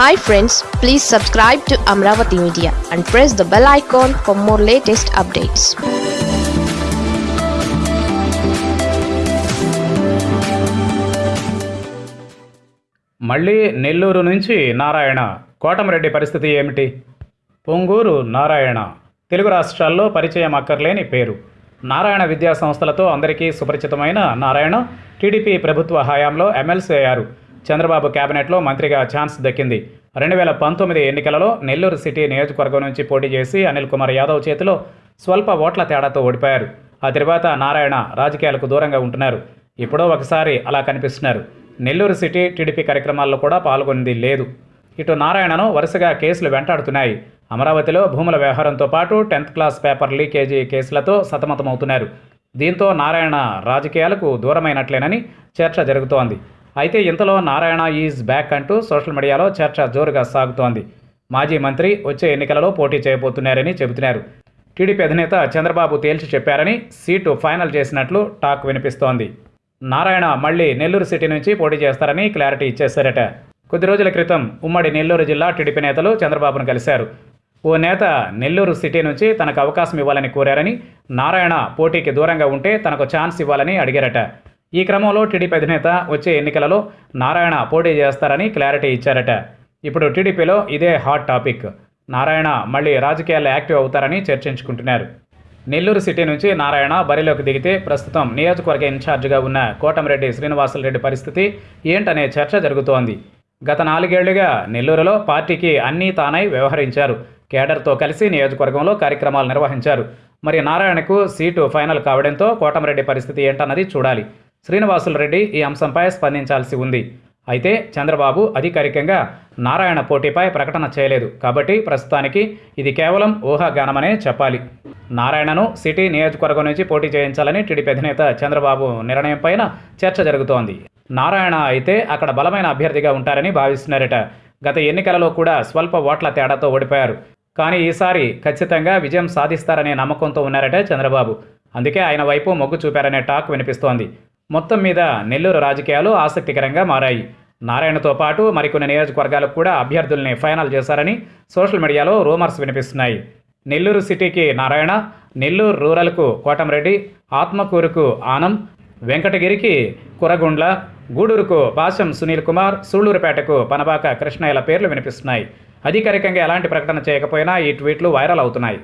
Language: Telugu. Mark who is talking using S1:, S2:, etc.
S1: Hi friends please subscribe to Amaravati media and press the bell icon for more latest updates
S2: మళ్ళీ నెల్లూరు నుంచి నారాయణ. కోటమిరెడ్డి పరిస్థితి ఏమిటి? పొంగూరు నారాయణ. తెలుగు రాష్ట్రాల్లో పరిచయం అక్కర్లేని పేరు. నారాయణ విద్యా సంస్థలతో అందరికీ సుపరిచితమైన నారాయణ టీడీపీ ప్రభుత్వ హయాంలో ఎమ్మెల్సీ అయ్యారు. చంద్రబాబు కేబినెట్లో మంత్రిగా ఛాన్స్ దక్కింది. రెండు వేల పంతొమ్మిది ఎన్నికలలో నెల్లూరు సిటీ నియోజకవర్గం నుంచి పోటీ చేసి అనిల్ కుమార్ యాదవ్ చేతిలో స్వల్ప ఓట్ల తేడాతో ఓడిపోయారు. ఆ తర్వాత నారాయణ రాజకీయాలకు దూరంగా ఉంటున్నారు. ఇప్పుడో ఒకసారి అలా కనిపిస్తున్నారు. నెల్లూరు సిటీ టీడీపీ కార్యక్రమాల్లో కూడా పాల్గొంది లేదు. ఇటు నారాయణను వరుసగా కేసులు వెంటాడుతున్నాయి. అమరావతిలో భూముల వ్యవహారంతో పాటు టెన్త్ క్లాస్ పేపర్ లీకేజీ కేసులతో సతమతమవుతున్నారు. దీంతో నారాయణ రాజకీయాలకు దూరమైనట్లేనని చర్చ జరుగుతోంది. అయితే ఇంతలో నారాయణ ఈజ్ బ్యాక్ అంటూ సోషల్ మీడియాలో చర్చ జోరుగా సాగుతోంది. మాజీ మంత్రి వచ్చే ఎన్నికలలో పోటీ చేయబోతున్నారని చెబుతున్నారు. టీడీపీ అధినేత చంద్రబాబు తేల్చి చెప్పారని సీటు ఫైనల్ చేసినట్లు టాక్ వినిపిస్తోంది. నారాయణ మళ్ళీ నెల్లూరు సిటీ నుంచి పోటీ చేస్తారని క్లారిటీ ఇచ్చేశారట. కొద్ది రోజుల క్రితం ఉమ్మడి నెల్లూరు జిల్లా టీడీపీ నేతలు చంద్రబాబును కలిశారు. ఓ నేత నెల్లూరు సిటీ నుంచి తనకు అవకాశం ఇవ్వాలని కోరారని నారాయణ పోటీకి దూరంగా ఉంటే తనకు ఛాన్స్ ఇవ్వాలని అడిగారట. ఈ క్రమంలో టీడీపీ అధినేత వచ్చే ఎన్నికలలో నారాయణ పోటీ చేస్తారని క్లారిటీ ఇచ్చారట. ఇప్పుడు టీడీపీలో ఇదే హాట్ టాపిక్. నారాయణ మళ్ళీ రాజకీయాల్లో యాక్టివ్ అవుతారని చర్చించుకుంటున్నారు. నెల్లూరు సిటీ నుంచి నారాయణ బరిలోకి దిగితే ప్రస్తుతం నియోజకవర్గ ఇన్ఛార్జిగా ఉన్న కోటమిరెడ్డి శ్రీనివాసులరెడ్డి పరిస్థితి ఏంటనే చర్చ జరుగుతోంది. గత నాలుగేళ్ళుగా నెల్లూరులో పార్టీకి అన్నీ తానై వ్యవహరించారు. కేడర్తో కలిసి నియోజకవర్గంలో కార్యక్రమాలు నిర్వహించారు. మరి నారాయణకు సీటు ఫైనల్ కావడంతో కోటమిరెడ్డి పరిస్థితి ఏంటన్నది చూడాలి. శ్రీనివాసులరెడ్డి ఈ అంశంపై స్పందించాల్సి ఉంది. అయితే చంద్రబాబు అధికారికంగా నారాయణ పోటీపై ప్రకటన చేయలేదు. కాబట్టి ప్రస్తుతానికి ఇది కేవలం ఊహాగానమనే చెప్పాలి. నారాయణను సిటీ నియోజకవర్గం నుంచి పోటీ చేయించాలని టీడీపీ అధినేత చంద్రబాబు నిర్ణయం పైన చర్చ జరుగుతోంది. నారాయణ అయితే అక్కడ బలమైన అభ్యర్థిగా ఉంటారని భావిస్తున్నారట. గత ఎన్నికలలో కూడా స్వల్ప ఓట్ల తేడాతో ఓడిపోయారు. కానీ ఈసారి ఖచ్చితంగా విజయం సాధిస్తారనే నమ్మకంతో ఉన్నారట చంద్రబాబు. అందుకే ఆయన వైపు మొగ్గు చూపారనే టాక్ వినిపిస్తోంది. మొత్తం మీద నెల్లూరు రాజకీయాలు ఆసక్తికరంగా మారాయి. నారాయణతో పాటు మరికొన్ని నియోజకవర్గాలకు కూడా అభ్యర్థుల్ని ఫైనల్ చేశారని సోషల్ మీడియాలో రూమర్స్ వినిపిస్తున్నాయి. నెల్లూరు సిటీకి నారాయణ నెల్లూరు రూరల్కు కోటంరెడ్డి ఆత్మకూరుకు ఆనం వెంకటగిరికి కురగుండ్ల గూడూరుకు పాశం సునీల్ కుమార్ సూళ్ళూరుపేటకు పనబాక కృష్ణయ్యల పేర్లు వినిపిస్తున్నాయి. అధికారికంగా ఎలాంటి ప్రకటన చేయకపోయినా ఈ ట్వీట్లు వైరల్ అవుతున్నాయి.